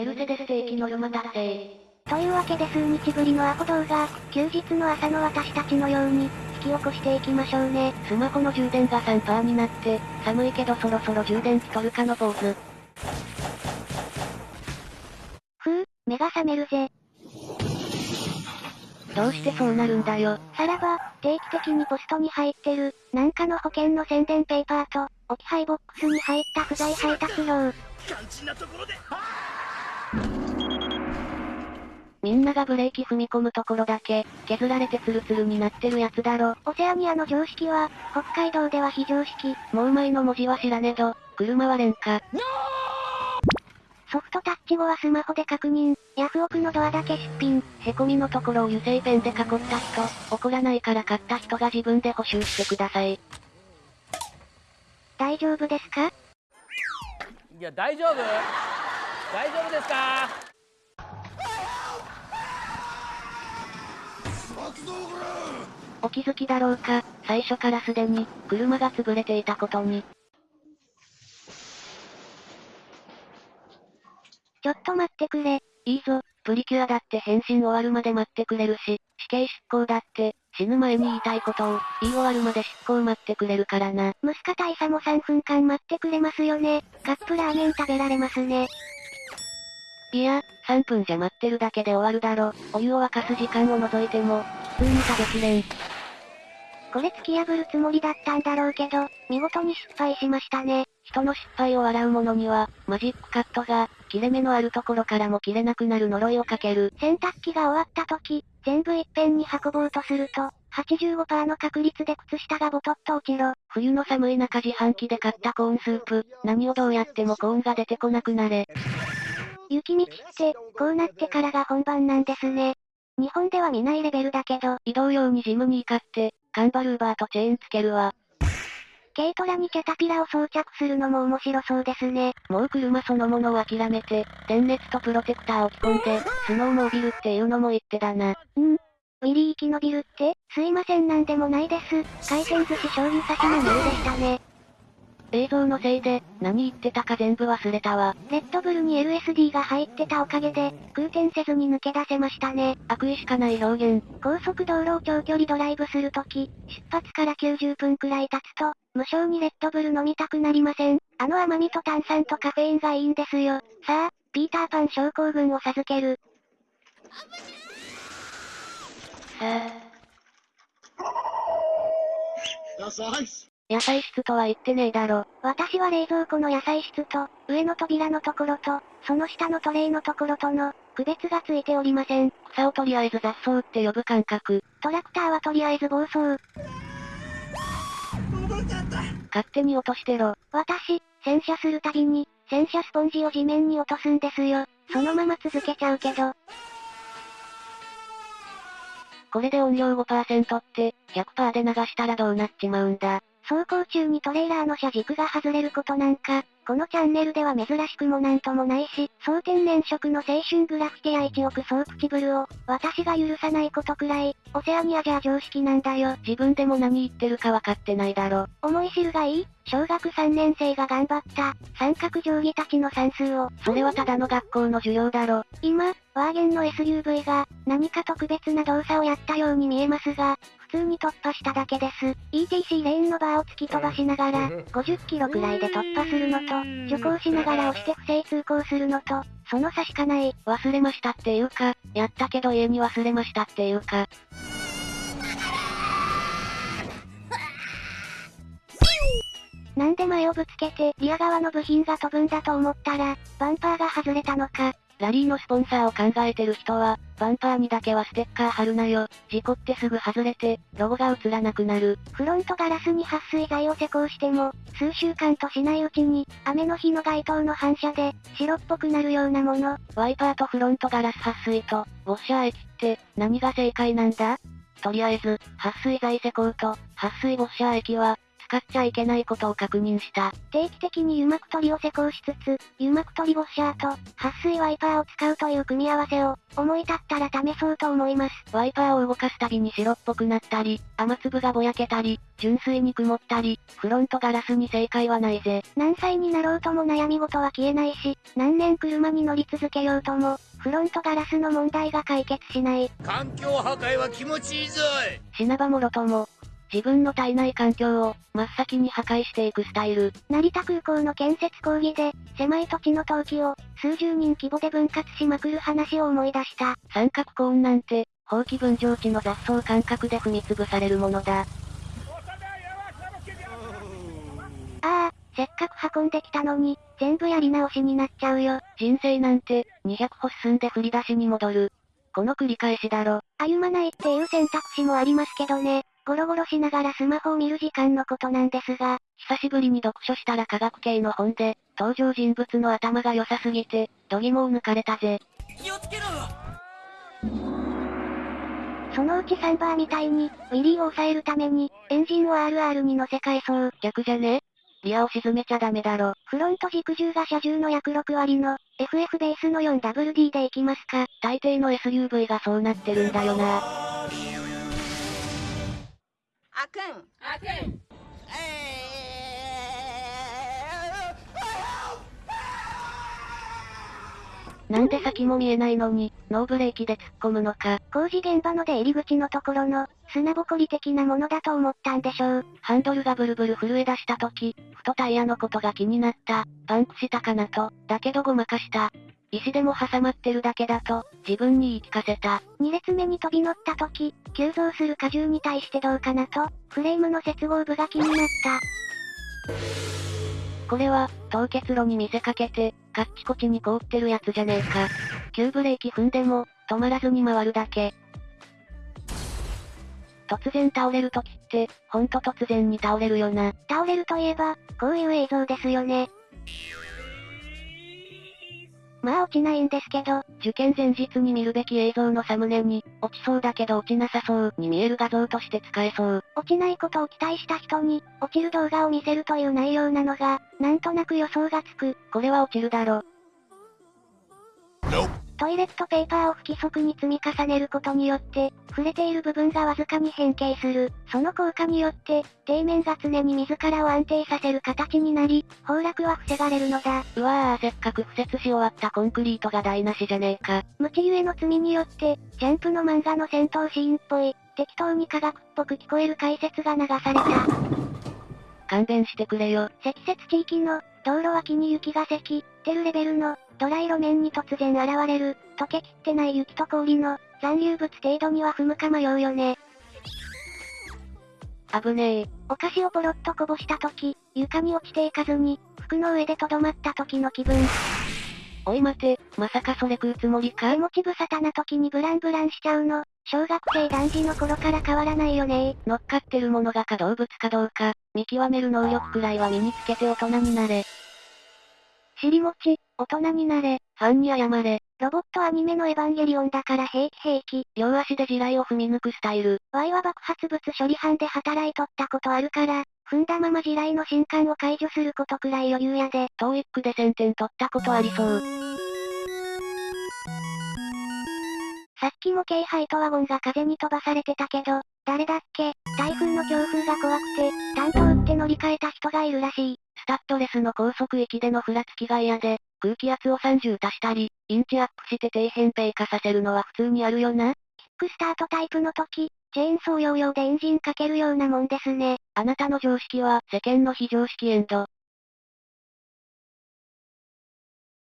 メルセデス定期ノルマ達成。というわけで数日ぶりのアホ動画、休日の朝の私たちのように、引き起こしていきましょうね。スマホの充電が3%になって、寒いけどそろそろ充電器取るかの坊主。ふう、目が覚めるぜ。どうしてそうなるんだよ。さらば、定期的にポストに入ってる、なんかの保険の宣伝ペーパーと、置き配ボックスに入った不在配達料。みんながブレーキ踏み込むところだけ、削られてツルツルになってるやつだろ。オセアニアの常識は、北海道では非常識。もう前の文字は知らねど、車は廉価。ソフトタッチ後はスマホで確認。ヤフオクのドアだけ出品。へこみのところを油性ペンで囲った人、怒らないから買った人が自分で補修してください。大丈夫ですか？いや、大丈夫大丈夫ですか？お気づきだろうか、最初からすでに、車が潰れていたことに。ちょっと待ってくれ。いいぞ、プリキュアだって変身終わるまで待ってくれるし、死刑執行だって、死ぬ前に言いたいことを、言い終わるまで執行待ってくれるからな。ムスカ大佐も3分間待ってくれますよね。カップラーメン食べられますね。いや、3分じゃ待ってるだけで終わるだろ。お湯を沸かす時間を除いても、普通に食べきれん。これ突き破るつもりだったんだろうけど、見事に失敗しましたね。人の失敗を笑う者には、マジックカットが、切れ目のあるところからも切れなくなる呪いをかける。洗濯機が終わった時、全部いっぺんに運ぼうとすると、85%の確率で靴下がボトッと落ちろ。冬の寒い中自販機で買ったコーンスープ、何をどうやってもコーンが出てこなくなれ。雪道って、こうなってからが本番なんですね。日本では見ないレベルだけど、移動用にジムに行かって、カンバルーバーとチェーンつけるわ。軽トラにキャタピラを装着するのも面白そうですね。もう車そのものを諦めて、電熱とプロテクターを着込んで、スノーモービルっていうのも言ってだな。うんウィリー生き延びるって？すいませんなんでもないです。回転寿司醤油差しのメールでしたね。映像のせいで、何言ってたか全部忘れたわ。レッドブルに LSD が入ってたおかげで、空転せずに抜け出せましたね。悪意しかない表現。高速道路を長距離ドライブするとき、出発から90分くらい経つと、無性にレッドブル飲みたくなりません。あの甘みと炭酸とカフェインがいいんですよ。さあ、ピーターパン症候群を授ける。さあ。野菜室とは言ってねえだろ。私は冷蔵庫の野菜室と、上の扉のところと、その下のトレイのところとの、区別がついておりません。草をとりあえず雑草って呼ぶ感覚。トラクターはとりあえず暴走。勝手に落としてろ。私、洗車するたびに、洗車スポンジを地面に落とすんですよ。そのまま続けちゃうけど。これで音量5%って、100%で流したらどうなっちまうんだ。走行中にトレーラーの車軸が外れることなんか、このチャンネルでは珍しくもなんともないし、総天然色の青春グラフィティや1億総プチブルを、私が許さないことくらい、オセアニアじゃ常識なんだよ。自分でも何言ってるか分かってないだろ。思い知るがいい小学3年生が頑張った、三角定規たちの算数を。それはただの学校の授業だろ。今、ワーゲンの SUV が、何か特別な動作をやったように見えますが、普通に突破しただけです。ETC レーンのバーを突き飛ばしながら、50キロくらいで突破するのと、徐行しながら押して不正通行するのと、その差しかない。忘れましたっていうか、やったけど家に忘れましたっていうか。なんで前をぶつけて、リア側の部品が飛ぶんだと思ったら、バンパーが外れたのか。ラリーのスポンサーを考えてる人は、バンパーにだけはステッカー貼るなよ。事故ってすぐ外れて、ロゴが映らなくなる。フロントガラスに撥水剤を施工しても、数週間としないうちに、雨の日の街灯の反射で、白っぽくなるようなもの。ワイパーとフロントガラス撥水と、ウォッシャー液って、何が正解なんだ？とりあえず、撥水剤施工と、撥水ウォッシャー液は、使っちゃいけないことを確認した。定期的に油膜取りを施工しつつ、油膜取りウォッシャーと、撥水ワイパーを使うという組み合わせを、思い立ったら試そうと思います。ワイパーを動かすたびに白っぽくなったり、雨粒がぼやけたり、純粋に曇ったり、フロントガラスに正解はないぜ。何歳になろうとも悩み事は消えないし、何年車に乗り続けようとも、フロントガラスの問題が解決しない。環境破壊は気持ちいいぞい死なばもろとも、自分の体内環境を真っ先に破壊していくスタイル。成田空港の建設工事で、狭い土地の陶器を、数十人規模で分割しまくる話を思い出した。三角コーンなんて、放棄分譲地の雑草感覚で踏み潰されるものだ。ああ、せっかく運んできたのに、全部やり直しになっちゃうよ。人生なんて、200歩進んで振り出しに戻る。この繰り返しだろ。歩まないっていう選択肢もありますけどね。ゴロゴロしながらスマホを見る時間のことなんですが、久しぶりに読書したら科学系の本で、登場人物の頭が良さすぎて、度肝を抜かれたぜ。気をつけろそのうちサンバーみたいに、ウィリーを抑えるために、エンジンを RR に乗せ替えそう。逆じゃね？リアを沈めちゃダメだろ。フロント軸重が車重の約6割の、FF ベースの 4WD でいきますか。大抵の SUV がそうなってるんだよな。あくん。あくんなんで先も見えないのに、ノーブレーキで突っ込むのか。工事現場の出入り口のところの、砂ぼこり的なものだと思ったんでしょう。ハンドルがブルブル震え出した時、ふとタイヤのことが気になった。パンクしたかなと、だけどごまかした。石でも挟まってるだけだと、自分に言い聞かせた。2列目に飛び乗った時、急増する荷重に対してどうかなと、フレームの接合部が気になった。これは、凍結路に見せかけて、カッチコチに凍ってるやつじゃねえか。急ブレーキ踏んでも、止まらずに回るだけ。突然倒れる時って、ほんと突然に倒れるよな。倒れるといえば、こういう映像ですよね。まあ落ちないんですけど、受験前日に見るべき映像のサムネに、落ちそうだけど落ちなさそうに見える画像として使えそう。落ちないことを期待した人に、落ちる動画を見せるという内容なのが、なんとなく予想がつく。これは落ちるだろ。トイレットペーパーを不規則に積み重ねることによって、触れている部分がわずかに変形する。その効果によって、底面が常に自らを安定させる形になり、崩落は防がれるのだ。うわぁ、せっかく敷設し終わったコンクリートが台無しじゃねえか。無知ゆえの罪によって、ジャンプの漫画の戦闘シーンっぽい、適当に科学っぽく聞こえる解説が流された。勘弁してくれよ。積雪地域の、道路脇に雪が積、てるレベルの、ドライ路面に突然現れる、溶けきってない雪と氷の、残留物程度には踏むか迷うよね。危ねえ。お菓子をポロッとこぼした時、床に落ちていかずに、服の上でとどまった時の気分。おい待て、まさかそれ食うつもりか？手持ち無沙汰な時にブランブランしちゃうの、小学生男児の頃から変わらないよね乗っかってるものが可動物かどうか、見極める能力くらいは身につけて大人になれ。尻餅、大人になれ。ファンに謝れ。ロボットアニメのエヴァンゲリオンだから平気平気。両足で地雷を踏み抜くスタイル。Y は爆発物処理班で働いとったことあるから、踏んだまま地雷の新刊を解除することくらい余裕やで。トーイックで1000点取ったことありそう。さっきも京ハイトワゴンが風に飛ばされてたけど、誰だっけ？台風の強風が怖くて、担当打って乗り換えた人がいるらしい。スタッドレスの高速域でのふらつきが嫌で、空気圧を30足したり、インチアップして底辺平化させるのは普通にあるよな。キックスタートタイプの時、チェーンソー用用でエンジンかけるようなもんですね。あなたの常識は世間の非常識エンド。